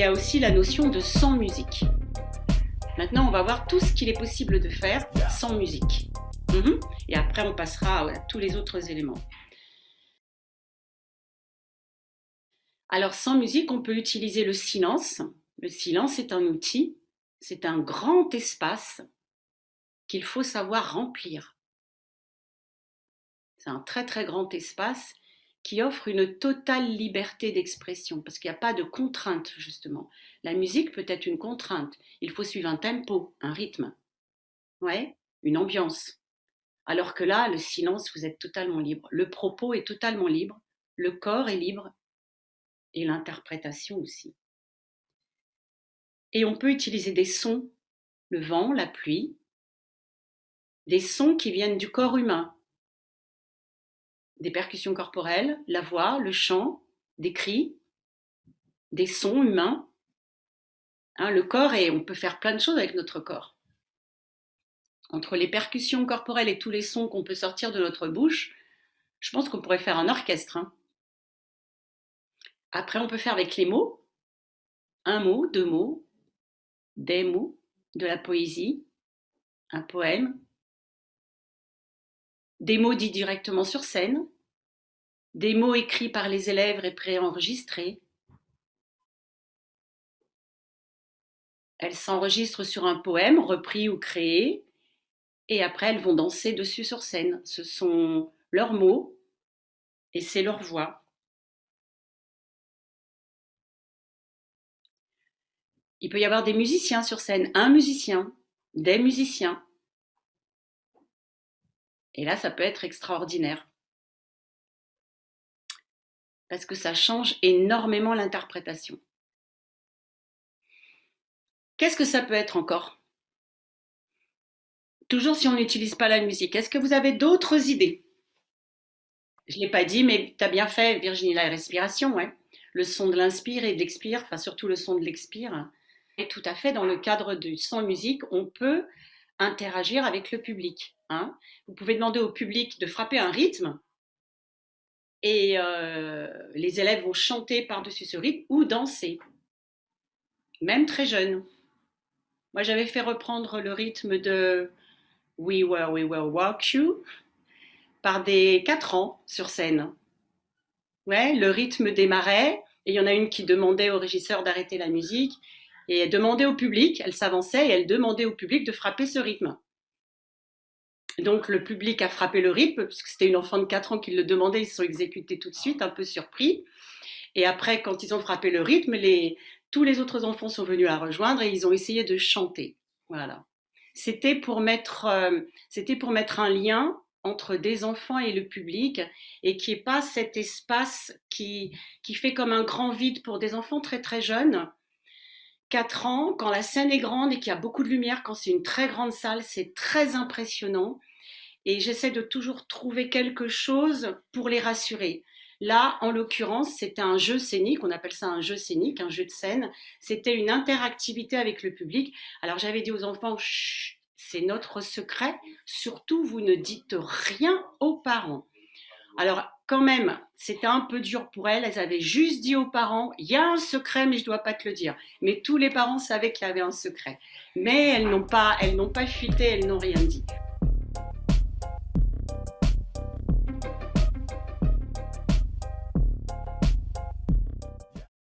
y a aussi la notion de sans musique. Maintenant, on va voir tout ce qu'il est possible de faire sans musique. Mhm. Et après, on passera à tous les autres éléments. Alors, sans musique, on peut utiliser le silence. Le silence est un outil, c'est un grand espace qu'il faut savoir remplir. C'est un très très grand espace qui offre une totale liberté d'expression, parce qu'il n'y a pas de contrainte, justement. La musique peut être une contrainte. Il faut suivre un tempo, un rythme, ouais, une ambiance. Alors que là, le silence, vous êtes totalement libre. Le propos est totalement libre, le corps est libre, et l'interprétation aussi. Et on peut utiliser des sons, le vent, la pluie, des sons qui viennent du corps humain, des percussions corporelles, la voix, le chant, des cris, des sons humains. Hein, le corps, et on peut faire plein de choses avec notre corps. Entre les percussions corporelles et tous les sons qu'on peut sortir de notre bouche, je pense qu'on pourrait faire un orchestre. Hein. Après, on peut faire avec les mots. Un mot, deux mots, des mots, de la poésie, un poème, des mots dits directement sur scène, des mots écrits par les élèves et préenregistrés. Elles s'enregistrent sur un poème repris ou créé, et après elles vont danser dessus sur scène. Ce sont leurs mots et c'est leur voix. Il peut y avoir des musiciens sur scène, un musicien, des musiciens. Et là, ça peut être extraordinaire. Parce que ça change énormément l'interprétation. Qu'est-ce que ça peut être encore? Toujours si on n'utilise pas la musique. Est-ce que vous avez d'autres idées? Je ne l'ai pas dit, mais tu as bien fait, Virginie, la respiration. Ouais. Le son de l'inspire et de l'expire, enfin surtout le son de l'expire. Et tout à fait, dans le cadre du sans musique, on peut interagir avec le public. Hein. Vous pouvez demander au public de frapper un rythme et euh, les élèves vont chanter par-dessus ce rythme ou danser, même très jeunes. Moi, j'avais fait reprendre le rythme de We Will, We Will Walk You par des 4 ans sur scène. Ouais, le rythme démarrait et il y en a une qui demandait au régisseur d'arrêter la musique et elle demandait au public, elle s'avançait et elle demandait au public de frapper ce rythme. Donc le public a frappé le rythme, puisque c'était une enfant de 4 ans qui le demandait, ils se sont exécutés tout de suite, un peu surpris. Et après, quand ils ont frappé le rythme, tous les autres enfants sont venus la rejoindre et ils ont essayé de chanter. Voilà. C'était pour mettre, euh, un lien entre des enfants et le public et qui est pas cet espace qui fait comme un grand vide pour des enfants très très jeunes. 4 ans, quand la scène est grande et qu'il y a beaucoup de lumière, quand c'est une très grande salle, c'est très impressionnant et j'essaie de toujours trouver quelque chose pour les rassurer. Là, en l'occurrence, c'était un jeu scénique, on appelle ça un jeu scénique, un jeu de scène. C'était une interactivité avec le public. Alors j'avais dit aux enfants, c'est notre secret, surtout vous ne dites rien aux parents. Alors quand même, c'était un peu dur pour elles, elles avaient juste dit aux parents, il y a un secret mais je ne dois pas te le dire. Mais tous les parents savaient qu'il y avait un secret. Mais elles n'ont pas, elles n'ont pas fuité, elles n'ont rien dit.